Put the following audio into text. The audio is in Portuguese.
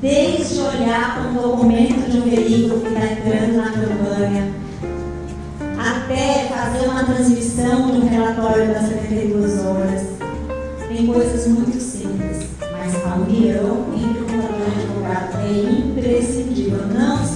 desde olhar para um documento de um veículo que está entrando na campanha, até fazer uma transmissão de um relatório das 72 horas. Tem coisas muito simples, mas a união entre o contador e o advogado é imprescindível. Não.